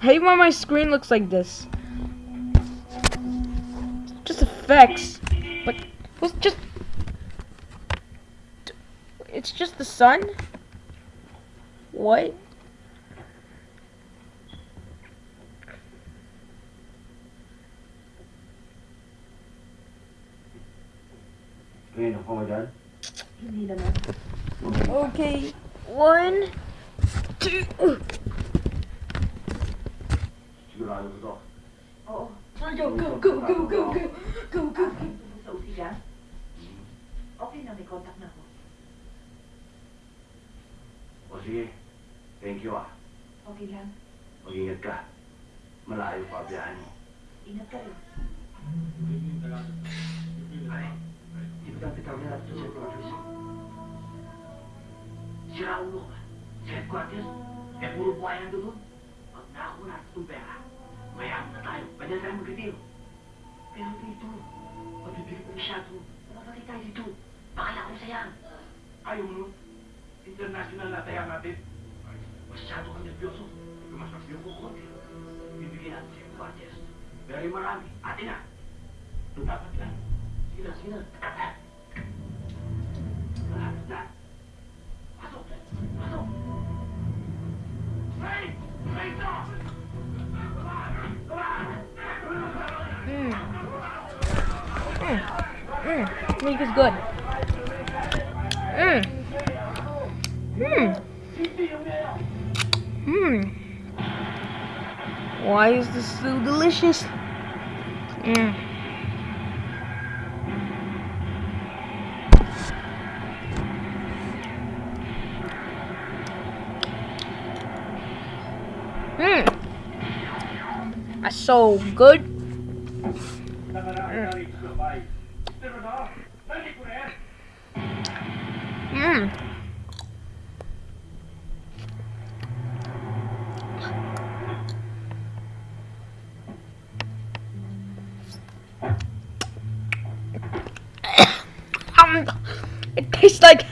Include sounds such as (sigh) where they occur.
I hate why my screen looks like this. Just effects. But was just it's just the sun? What? Ngayon ako dyan. Hindi. Okay. One, two. Uh. Sigurado ko to. Oo. Go, go, go, go, go, go. Go, go, go. Sa usigan? Okay na, may contact na ako. O sige. Thank you ah. Okay lang. Mag-ingat ka. Malayo pa biyahe mo. Ingat ka rin. Ay, dati kami natin sa headquarters? Sira ulo ka. Sa headquarters, eh puro buhay nandun doon. Pag nakakuha natin itong pera, mayaman na tayo. Pwede na tayo. Pero dito, pabibigyan mo masyado. Mapapatay tayo dito. Bakala ko sayang. Ayaw mo? International na tayo natin. Masyado kang nervyoso. Mas mas ko konti. Bibigyan natin sa headquarters. Very marami. Atin na. Dapat lang. Sige na, sige na. Mm. Mm. Milk is good. Mm. Mm. Mm. Why is this so delicious? Mm. Mm. That's so good. Mm. (coughs) Um, it tastes like